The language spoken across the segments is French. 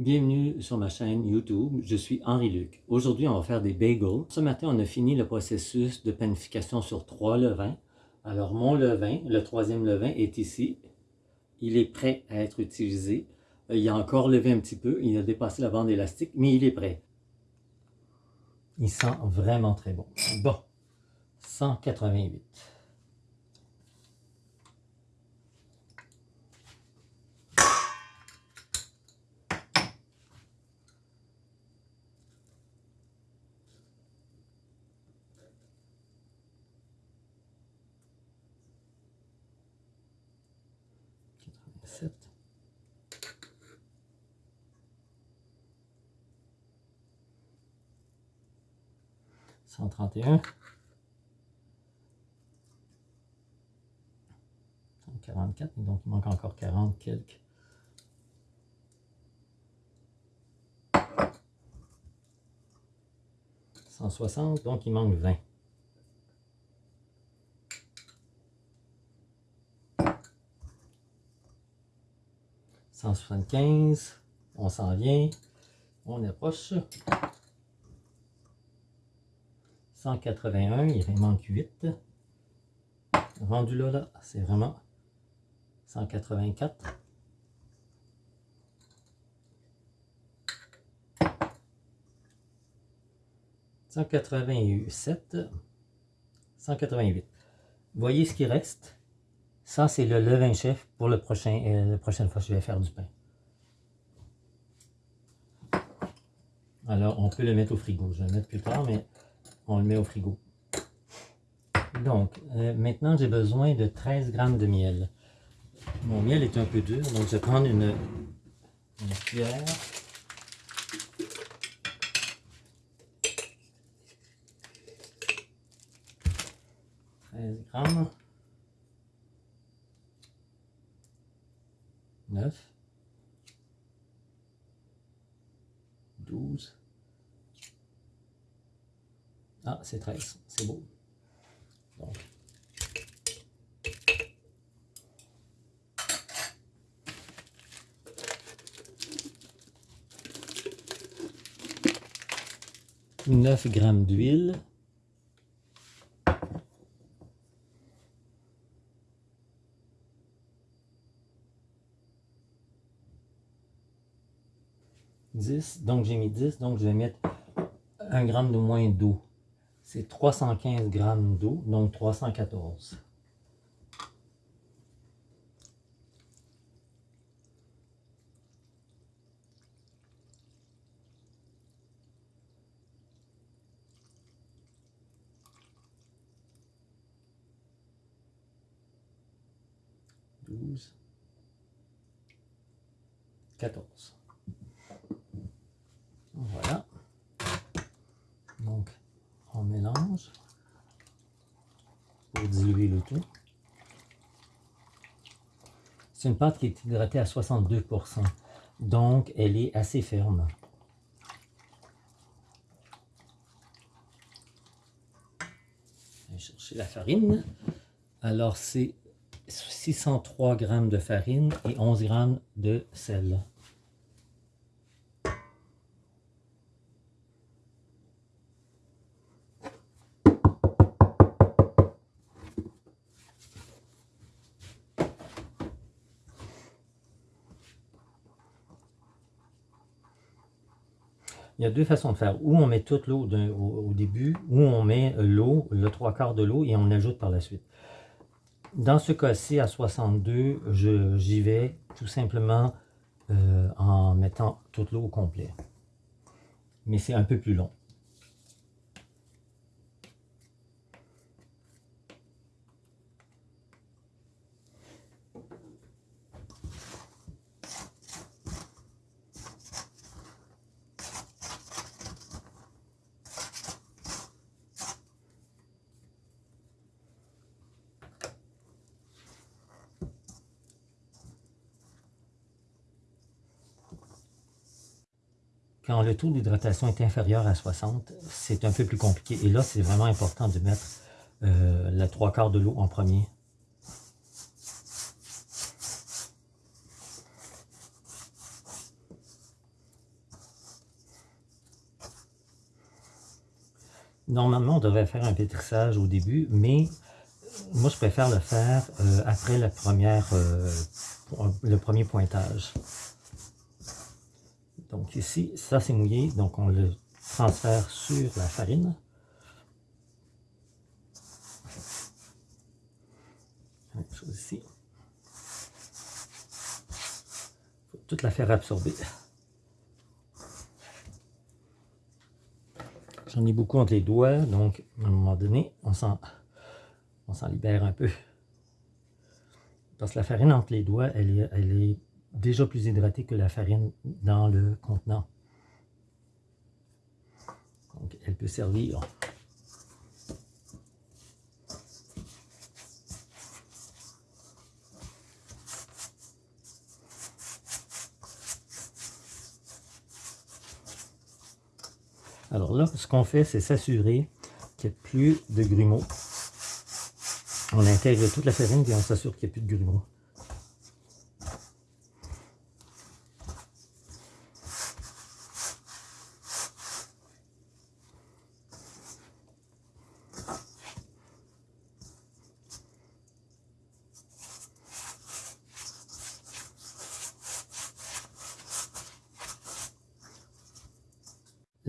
Bienvenue sur ma chaîne YouTube, je suis Henri-Luc. Aujourd'hui, on va faire des bagels. Ce matin, on a fini le processus de panification sur trois levains. Alors, mon levain, le troisième levain, est ici. Il est prêt à être utilisé. Euh, il a encore levé un petit peu, il a dépassé la bande élastique, mais il est prêt. Il sent vraiment très bon. Bon, 188. 31. 44, donc il manque encore 40 quelques. soixante donc il manque 20. quinze on s'en vient, on approche. 181, il manque 8. Rendu là, là, c'est vraiment 184. « 187, 188. Voyez ce qui reste. Ça, c'est le levain chef pour le prochain, euh, la prochaine fois que je vais faire du pain. Alors, on peut le mettre au frigo. Je vais le mettre plus tard, mais on le met au frigo. Donc, euh, maintenant, j'ai besoin de 13 grammes de miel. Mon miel est un peu dur, donc je vais prendre une, une cuillère. 13 grammes. 9, 12, ah c'est 13, c'est beau. Donc, Neuf grammes d'huile. 10, donc j'ai mis 10, donc je vais mettre 1 gramme de moins d'eau. C'est 315 grammes d'eau, donc 314. Douze, quatorze. Voilà. Donc, on mélange C'est une pâte qui est hydratée à 62%, donc elle est assez ferme. Je vais chercher la farine. Alors, c'est 603 g de farine et 11 g de sel. Il y a deux façons de faire. Ou on met toute l'eau au, début, ou on met l'eau, le trois quarts de l'eau, et on ajoute par la suite. Dans ce cas-ci, à 62, j'y vais tout simplement euh, en mettant toute l'eau au complet. Mais c'est un peu plus long. Quand le taux d'hydratation est inférieur à 60, c'est un peu plus compliqué. Et là, c'est vraiment important de mettre euh, la trois quarts de l'eau en premier. Normalement, on devrait faire un pétrissage au début, mais euh, moi, je préfère le faire euh, après euh, le premier pointage. Donc ici, ça c'est mouillé, donc on le transfère sur la farine. Même chose ici. faut toute la faire absorber. J'en ai beaucoup entre les doigts, donc à un moment donné, on s'en libère un peu. Parce que la farine entre les doigts, elle elle est déjà plus hydratée que la farine dans le contenant. Donc elle peut servir Alors là, ce qu'on fait, c'est s'assurer qu'il n'y ait plus de grumeaux. On intègre toute la farine et on s'assure qu'il n'y ait plus de grumeaux.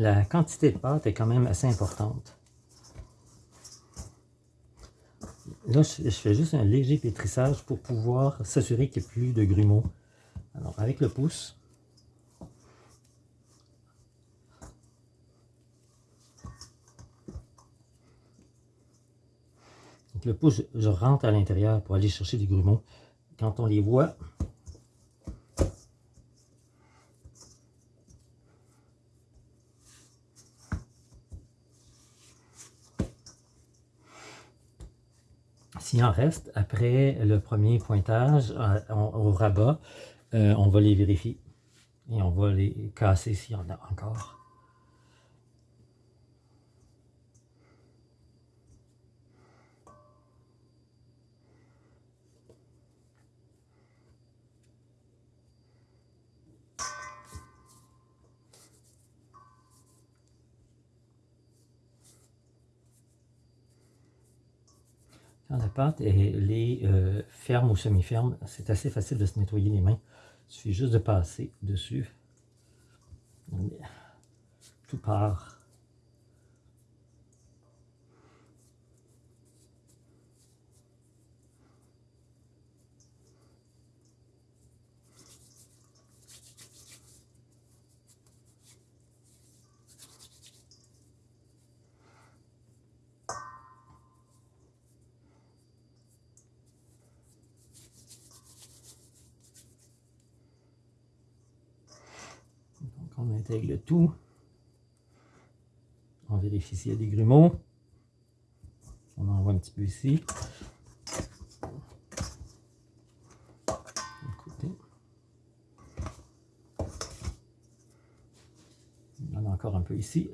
La quantité de pâte est quand même assez importante. Là, je, fais juste un léger pétrissage pour pouvoir s'assurer qu'il n'y ait plus de grumeaux. Alors, avec le pouce, le pouce, je rentre à l'intérieur pour aller chercher des grumeaux. Quand on les voit, S'il en reste, après le premier pointage euh, au rabat, euh, on va les vérifier. Et on va les casser s'il y en a encore. la pâte elle est euh, ferme ou semi-ferme, c'est assez facile de se nettoyer les mains. Il suffit juste de passer dessus. Tout part. on tout. On vérifie s'il y a des grumeaux. On en voit un petit peu ici. Encore un peu ici.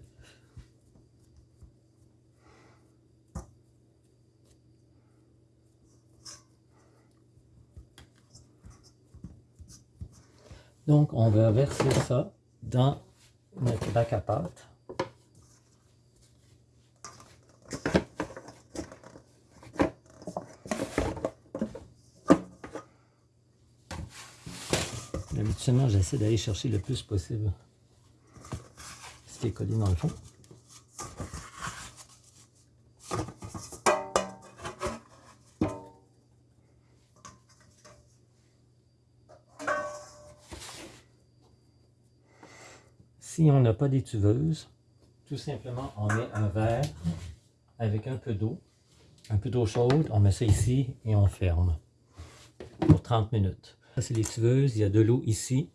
Donc, on va verser ça dans notre bac à pâte. Habituellement, j'essaie d'aller chercher le plus possible ce qui est collé dans le fond. Si on n'a pas d'étuveuse, tout simplement, on met un verre avec un peu d'eau, un peu d'eau chaude, on met ça ici et on ferme pour 30 minutes. Ça, c'est l'étuveuse, il y a de l'eau ici.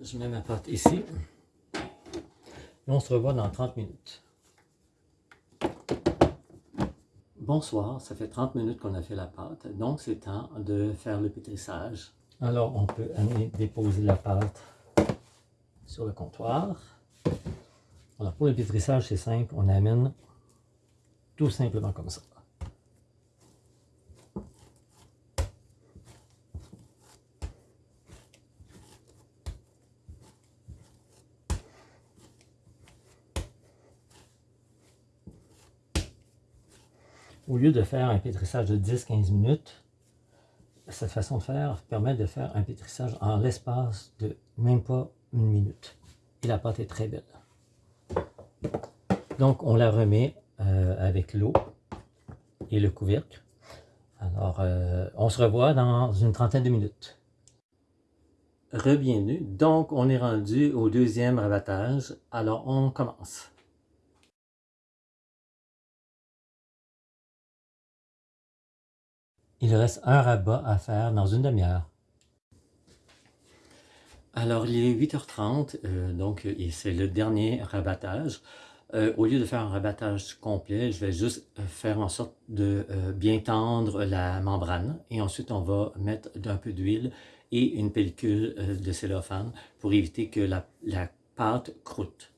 Je mets ma pâte ici. Et on se revoit dans 30 minutes. Bonsoir, ça fait 30 minutes qu'on a fait la pâte, donc c'est temps de faire le pétrissage. Alors, on peut amener, déposer la pâte sur le comptoir. Alors, pour le pétrissage, c'est simple. On amène tout simplement comme ça. Au lieu de faire un pétrissage de 10-15 minutes, cette façon de faire permet de faire un pétrissage en l'espace de même pas une minute. Et la pâte est très belle. Donc, on la remet euh, avec l'eau et le couvercle. Alors, euh, on se revoit dans une trentaine de minutes. Rebienvenue. Donc, on est rendu au deuxième rabattage. Alors, on commence. Il reste un rabat à faire dans une demi-heure. Alors, il est 8h30, euh, donc c'est le dernier rabattage. Euh, au lieu de faire un rabattage complet, je vais juste euh, faire en sorte de bien tendre la membrane. Et ensuite, on va mettre un peu d'huile et une pellicule de cellophane pour éviter que la, la pâte croûte.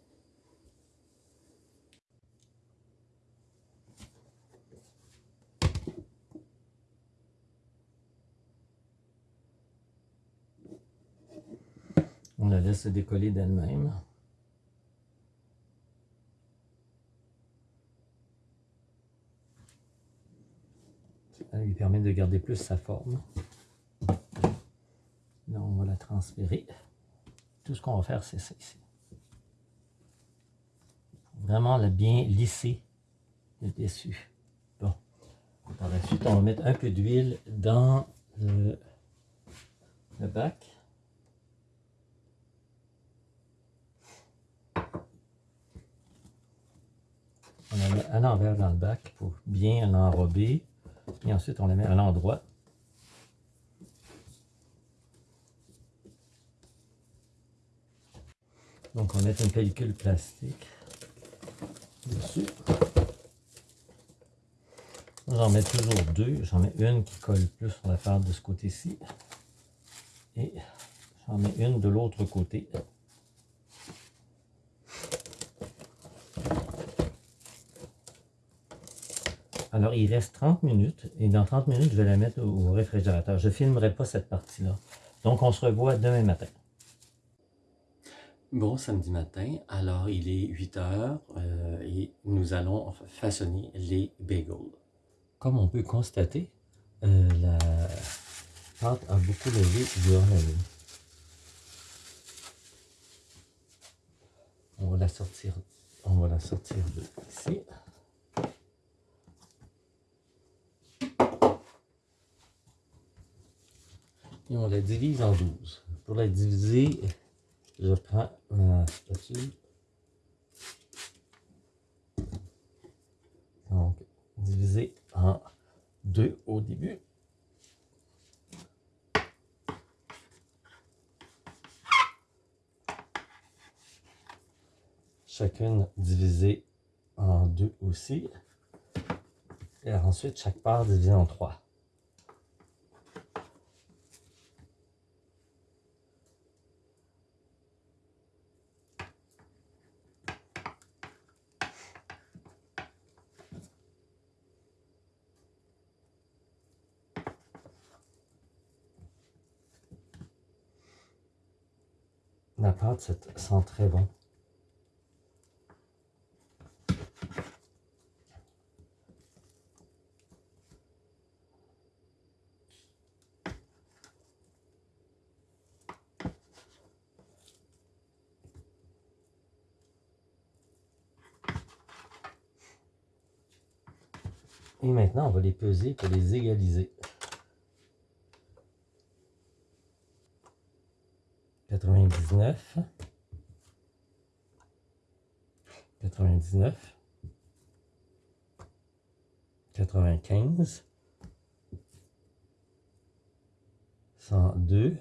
On la laisse se décoller d'elle-même. Ça lui permet de garder plus sa forme. Là, on va la transférer. Tout ce qu'on va faire, c'est ça ici. Vraiment la bien lisser le dessus. Bon. Par la suite, on va mettre un peu d'huile dans le bac. On la met à l'envers dans le bac pour bien l'enrober. Et ensuite, on la met à l'endroit. Donc, on met une pellicule plastique dessus. J'en mets toujours deux. J'en mets une qui colle plus sur la pâte de ce côté-ci. Et j'en mets une de l'autre côté. Alors, il reste 30 minutes et dans 30 minutes, je vais la mettre au réfrigérateur. Je ne filmerai pas cette partie-là. Donc, on se revoit demain matin. Bon samedi matin, alors il est 8 heures euh, et nous allons façonner les bagels. Comme on peut constater, euh, la pâte a beaucoup levé durant la nuit. On va la sortir, on va la sortir de ici. Et on la divise en 12. Pour la diviser, je prends ma spatule. Donc, diviser en deux au début. Chacune divisée en deux aussi. Et ensuite, chaque part divisée en trois. Et maintenant, on va les peser pour les égaliser. 99, 99, 95, 102,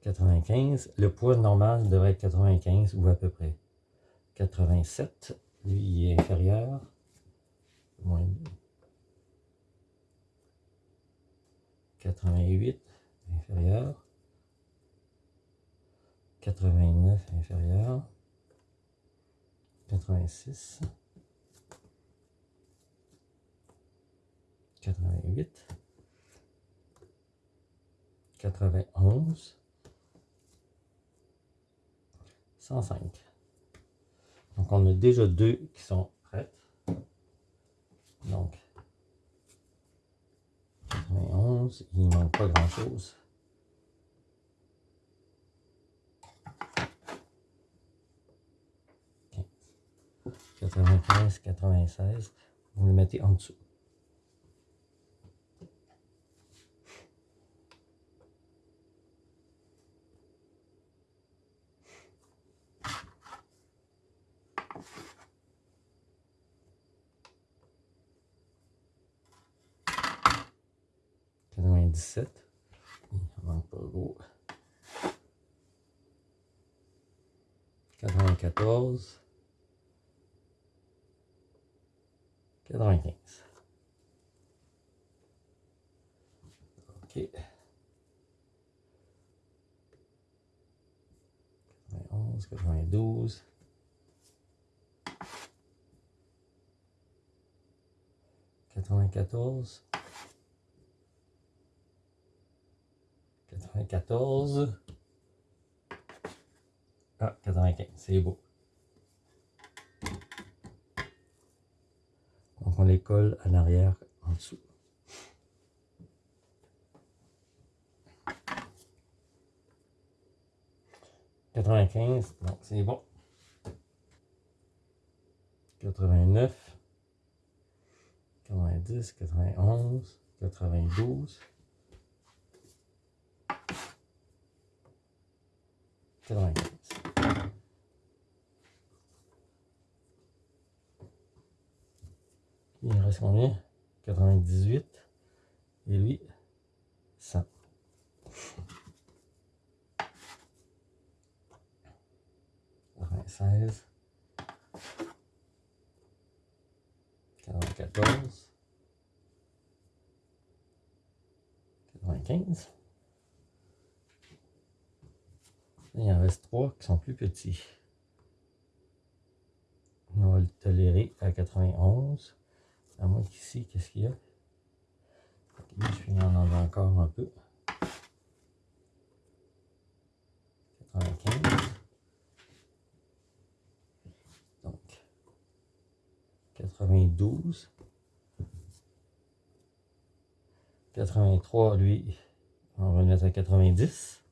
95. Le poids normal devrait être 95 ou à peu près. 87, lui il est inférieur. Moins 88 inférieur, 89 inférieur, 86, 88, 91, 105. Donc on a déjà deux qui sont prête. Donc, 91, il manque pas grand-chose. 95, 96, vous le mettez en dessous. Quatre-vingt-dix-sept. Il manque pas gros. Quatre-vingt-quatorze. 95. OK. 91, 92. 94. 94. Ah, 95, c'est beau. on les colle à l'arrière en dessous. « 95, donc c'est bon. 89, 90, 91, 92, 95. Il reste combien? 98. Et lui, 94, 95. Il en reste trois qui sont plus petits. On va le tolérer à 91. À moins qu'ici, qu'est-ce qu'il y a? je suis en avoir encore un peu. 92. 83, lui, on va le mettre à 90.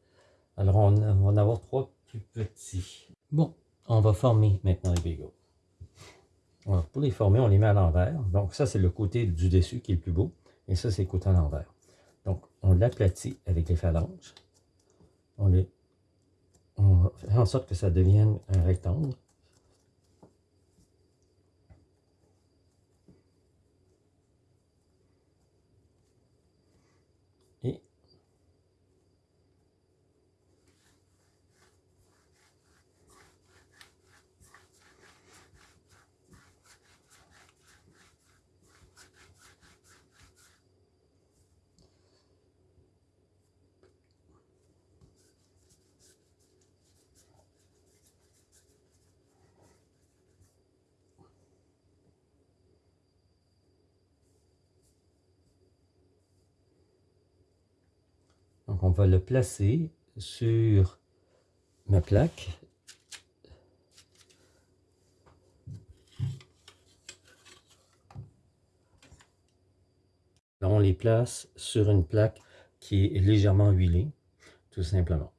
Alors, on va en avoir trois plus petits. Bon, on va former maintenant les bagels pour les former, on les met à l'envers. Donc ça, c'est le côté du dessus qui est le plus beau. Et ça, c'est le côté à l'envers. Donc, on l'aplatit avec les phalanges. On, on fait en sorte que ça devienne un rectangle. Donc, on va le placer sur ma plaque. on les place sur une plaque qui est légèrement huilée, tout simplement.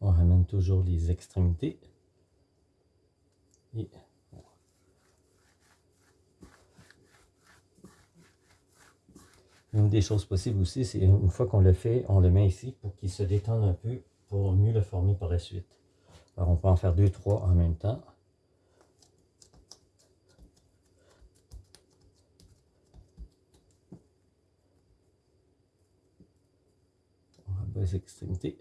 On ramène toujours les extrémités. Une des choses possibles aussi, c'est une fois qu'on le fait, on le met ici pour qu'il se détende un peu pour mieux le former par la suite. Alors on peut en faire deux, trois en même temps. On va les extrémités.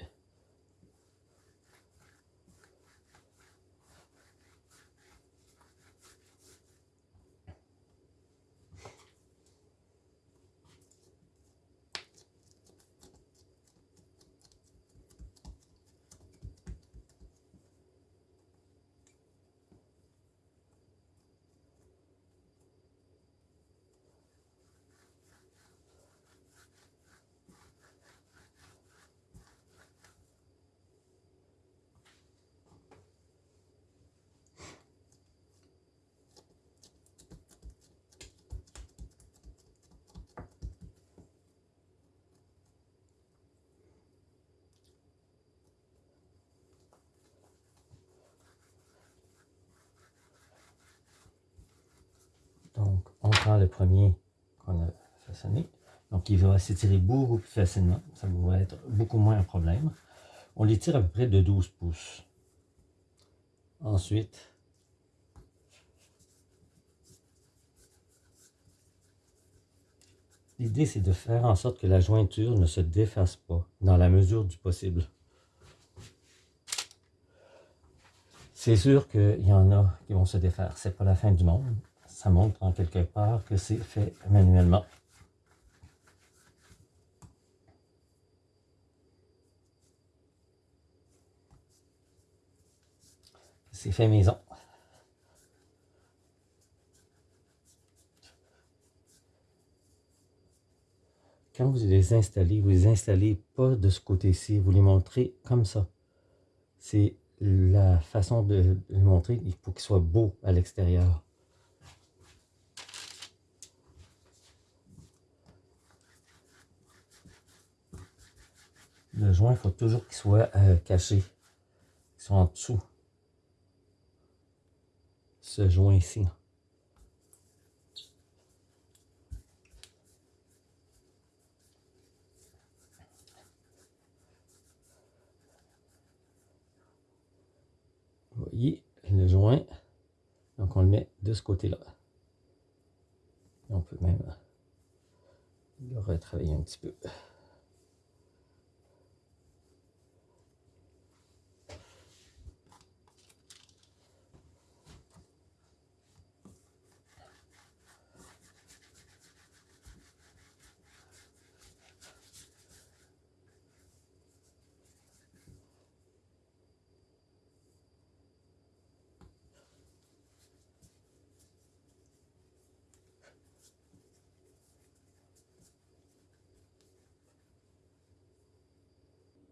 Prend le premier qu'on a façonné. Donc, il va s'étirer beaucoup plus facilement. Ça va être beaucoup moins un problème. On l'étire à peu près de 12 pouces. Ensuite, l'idée c'est de faire en sorte que la jointure ne se défasse pas dans la mesure du possible. C'est sûr qu'il y en a qui vont se défaire. C'est pas la fin du monde. Ça montre en quelque part que c'est fait manuellement. C'est fait maison. Quand vous les installez, vous les installez pas de ce côté-ci, vous les montrez comme ça. C'est la façon de le montrer, il faut qu'il soit beau à l'extérieur. Le joint, il faut toujours qu'il soit euh, caché, qu'il soit en dessous. Ce joint ici. Vous voyez le joint. Donc on le met de ce côté-là. On peut même le retravailler un petit peu.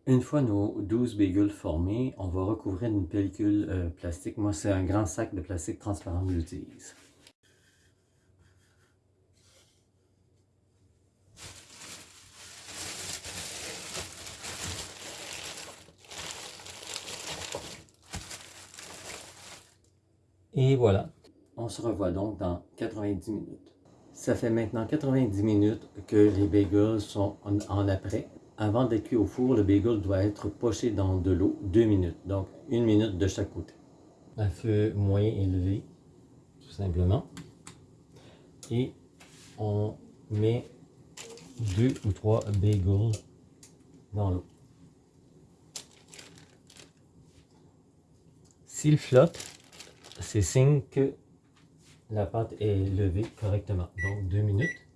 Une fois nos 12 bagels formés, on va recouvrir une pellicule euh, plastique. Moi, c'est un grand sac de plastique transparent que j'utilise. Et voilà, on se revoit donc dans 90 minutes. Ça fait maintenant 90 minutes que les bagels sont en après. Avant d'être cuit au four, le bagel doit être poché dans de l'eau deux minutes. Donc, une minute de chaque côté. À feu moyen élevé, tout simplement. Et on met deux ou trois bagels dans l'eau. S'il flotte, c'est signe que la pâte est levée correctement. Donc, deux minutes.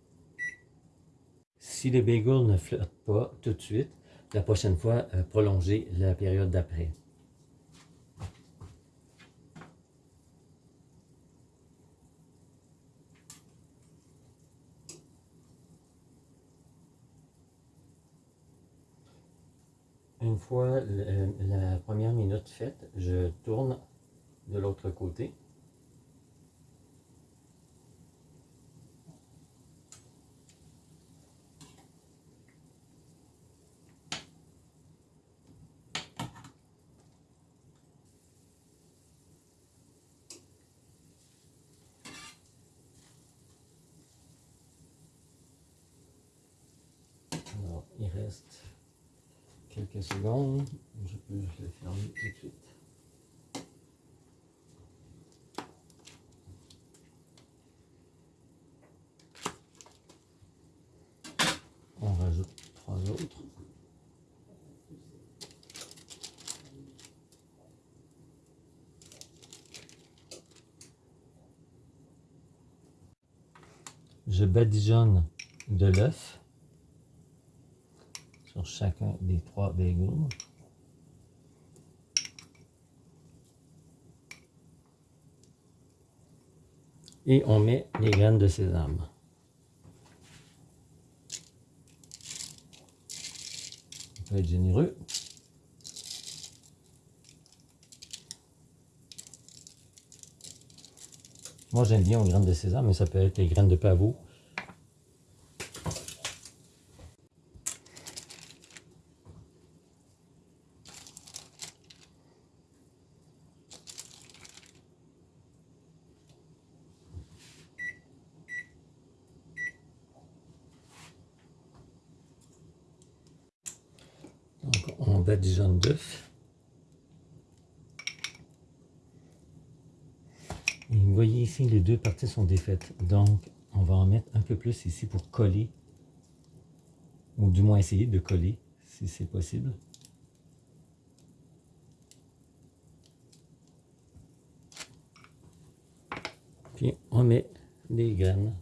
Si les bagels ne flottent pas tout de suite, la prochaine fois, euh, prolonger la période d'après. Une fois la première minute faite, je tourne de l'autre côté. Il reste quelques secondes. Je peux le fermer tout de suite. On rajoute trois autres. Je badigeonne de l'œuf chacun des trois bagels. Et on met les graines de sésame. On peut être généreux. Moi j'aime bien aux graines de sésame, mais ça peut être les graines de pavot. badigeon d'œuf. Et vous voyez ici, les deux parties sont défaites. Donc, on va en mettre un peu plus ici pour coller, ou du moins essayer de coller, si c'est possible. Puis, on met les graines.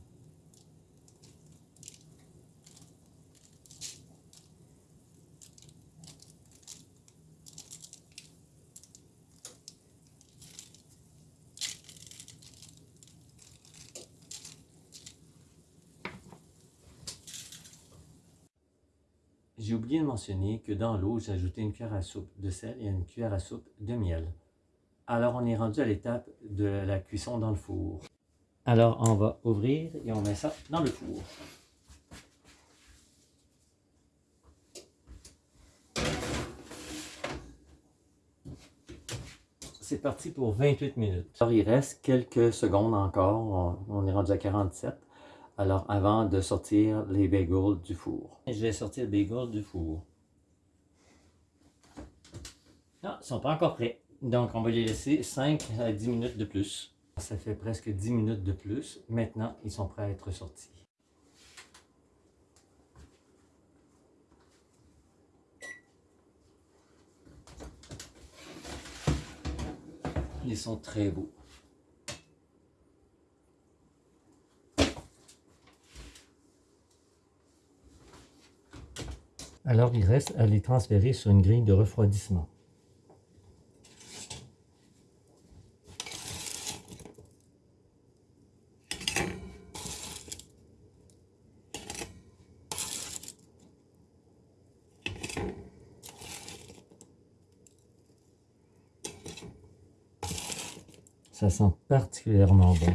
Que dans l'eau, j'ai ajouté une cuillère à soupe de sel et une cuillère à soupe de miel. Alors, on est rendu à l'étape de la cuisson dans le four. Alors, on va ouvrir et on met ça dans le four. C'est parti pour 28 minutes. Alors, il reste quelques secondes encore. On est rendu à 47. Alors, avant de sortir les bagels du four. Je vais sortir le bagel du four. Non, ils ne sont pas encore prêts. Donc, on va les laisser 5 à 10 minutes de plus. Ça fait presque 10 minutes de plus. Maintenant, ils sont prêts à être sortis. Ils sont très beaux. Alors il reste à les transférer sur une grille de refroidissement. Ça sent particulièrement bon.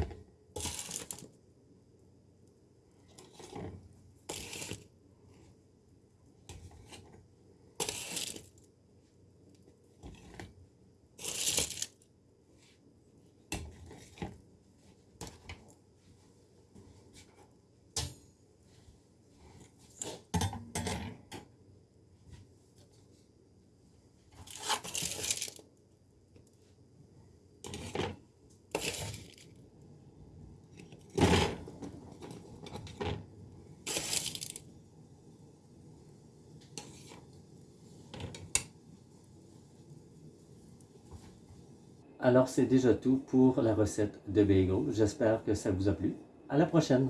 Alors, c'est déjà tout pour la recette de bagel. J'espère que ça vous a plu. À la prochaine!